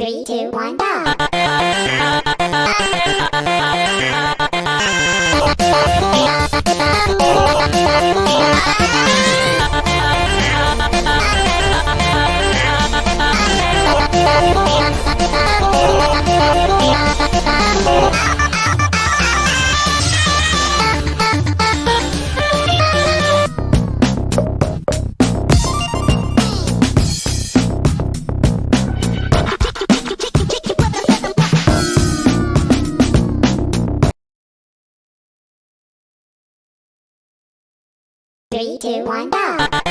Three, two, one, go! Three, two, one, go!